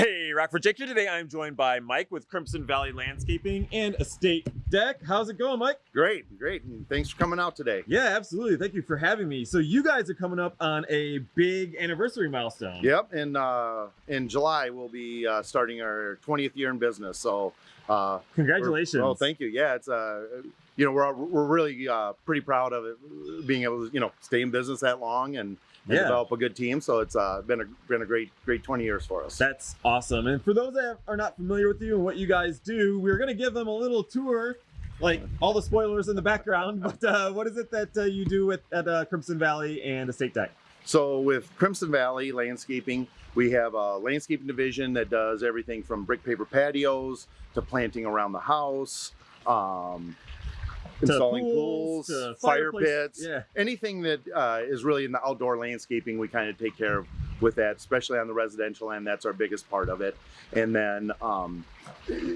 Hey, Rockford Jake here. Today I'm joined by Mike with Crimson Valley Landscaping and Estate Deck. How's it going, Mike? Great, great. And thanks for coming out today. Yeah, absolutely. Thank you for having me. So you guys are coming up on a big anniversary milestone. Yep. And uh, in July, we'll be uh, starting our 20th year in business. So uh, Congratulations. Oh, thank you. Yeah, it's uh, you know we're we're really uh, pretty proud of it being able to you know stay in business that long and Yeah. develop a good team. So it's uh, been a been a great great 20 years for us. That's awesome. And for those that are not familiar with you and what you guys do, we're going to give them a little tour, like all the spoilers in the background. But uh, what is it that uh, you do with, at uh, Crimson Valley and Estate Deck? So with Crimson Valley Landscaping, we have a landscaping division that does everything from brick paver patios to planting around the house, um, installing pools, pools, fire pits, yeah. anything that uh, is really in the outdoor landscaping. We kind of take care of with that, especially on the residential end. That's our biggest part of it. And then um,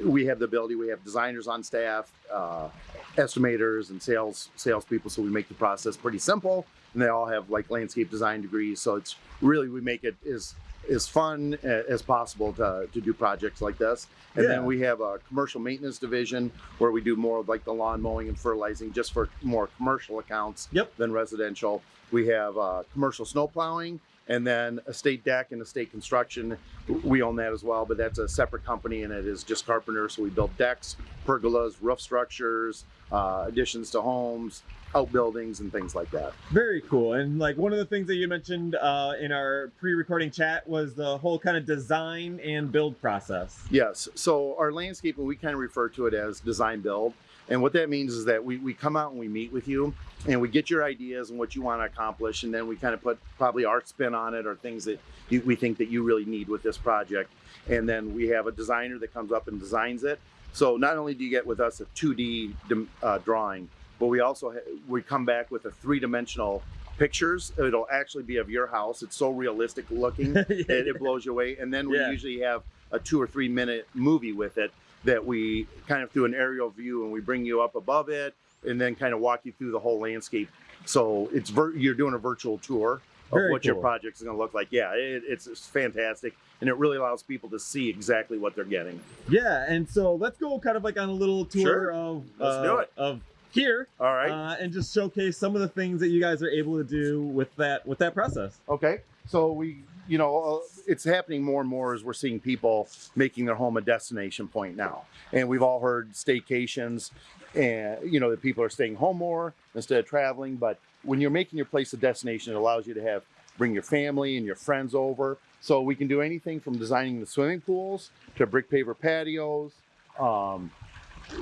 we have the ability. We have designers on staff, uh, estimators, and sales salespeople. So we make the process pretty simple, and they all have like landscape design degrees. So it's really we make it as as fun as possible to, to do projects like this. And Yeah. then we have a commercial maintenance division where we do more of like the lawn mowing and fertilizing just for more commercial accounts Yep. than residential. We have uh, commercial snow plowing and then estate deck and estate construction. We own that as well, but that's a separate company and it is just carpenters. So we build decks, pergolas, roof structures, uh, additions to homes, outbuildings, and things like that. Very cool. And like one of the things that you mentioned uh, in our pre-recording chat was the whole kind of design and build process. Yes. So our landscaping, we kind of refer to it as design build. And what that means is that we, we come out and we meet with you and we get your ideas and what you want to accomplish. And then we kind of put probably our spin on it or things that you, we think that you really need with this project. And then we have a designer that comes up and designs it. So not only do you get with us a 2D uh, drawing, but we also we come back with a three-dimensional pictures. It'll actually be of your house. It's so realistic looking it, it blows you away. And then we Yeah. usually have a two or three minute movie with it that we kind of do an aerial view and we bring you up above it and then kind of walk you through the whole landscape. So it's vir- you're doing a virtual tour of Very what your cool. project is going to look like. Yeah, it, it's, it's fantastic and it really allows people to see exactly what they're getting. Yeah, and so let's go kind of like on a little tour Sure. of Let's uh, do it. of here All right. uh, and just showcase some of the things that you guys are able to do with that with that process. Okay, so we, you know, uh, it's happening more and more as we're seeing people making their home a destination point now. And we've all heard staycations, and you know that people are staying home more instead of traveling. But when you're making your place a destination, it allows you to have bring your family and your friends over. So we can do anything from designing the swimming pools to brick paver patios. Um,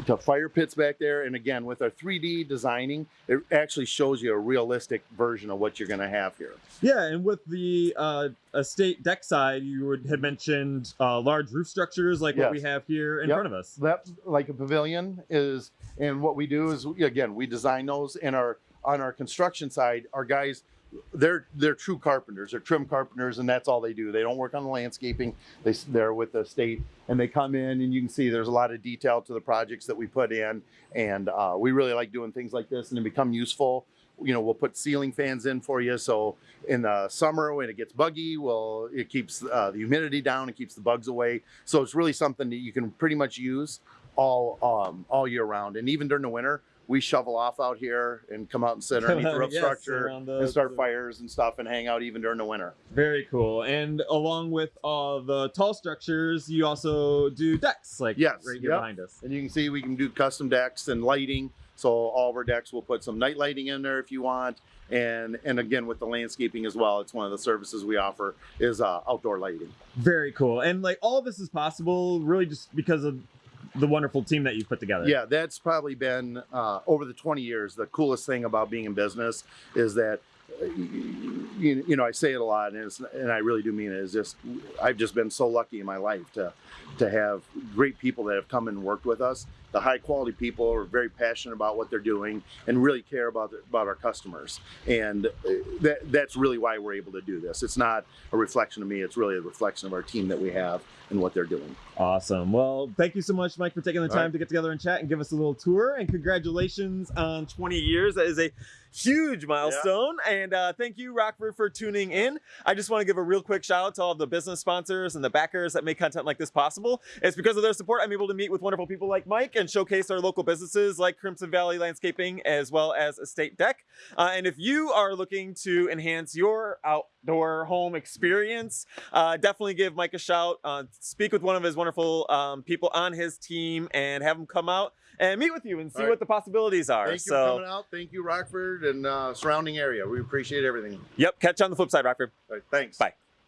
to fire pits back there. And again, with our 3D designing, it actually shows you a realistic version of what you're going to have here. Yeah, and with the uh, estate deck side, you would, had mentioned uh, large roof structures like what we have here in Yep. front of us. that like a pavilion is and what we do is again we design those and our on our construction side our guys they're they're true carpenters. They're trim carpenters and that's all they do. They don't work on the landscaping. They they're with the state and they come in and you can see there's a lot of detail to the projects that we put in. And uh, we really like doing things like this and they become useful. You know we'll put ceiling fans in for you so in the summer when it gets buggy well it keeps uh, the humidity down and keeps the bugs away. So it's really something that you can pretty much use all um, all year round. And even during the winter we shovel off out here and come out and sit underneath the roof Yes, structure the- and start the- fires and stuff and hang out even during the winter Very cool. And along with all the tall structures, you also do decks, like Yes, right here yep. behind us. and you can see we can do custom decks and lighting so all of our decks we'll put some night lighting in there if you want and and again with the landscaping as well it's one of the services we offer is uh, outdoor lighting Very cool. And like all this is possible really just because of the wonderful team that you've put together. Yeah, that's probably been uh, over the 20 years. The coolest thing about being in business is that, uh, you, you know, I say it a lot, and, and I really do mean it. Is just I've just been so lucky in my life to to have great people that have come and worked with us. The high quality people are very passionate about what they're doing and really care about the, about our customers. And uh, that that's really why we're able to do this. It's not a reflection of me. It's really a reflection of our team that we have and what they're doing. Awesome. Well, thank you so much, Mike, for taking the All time right. to get together and chat and give us a little tour. And congratulations on 20 years. That is a huge milestone. And uh, thank you, Rockford, for tuning in. I just want to give a real quick shout out to all of the business sponsors and the backers that make content like this possible. It's because of their support I'm able to meet with wonderful people like Mike and showcase our local businesses like Crimson Valley Landscaping as well as Estate Deck. Uh, and if you are looking to enhance your outdoor home experience, uh, definitely give Mike a shout. Uh, speak with one of his wonderful um, people on his team and have him come out and meet with you and see right. what the possibilities are. Thank you so, for coming out. Thank you, Rockford and uh, surrounding area. We appreciate everything. yep, catch you on the flip side, Rockford. Right, thanks. Bye.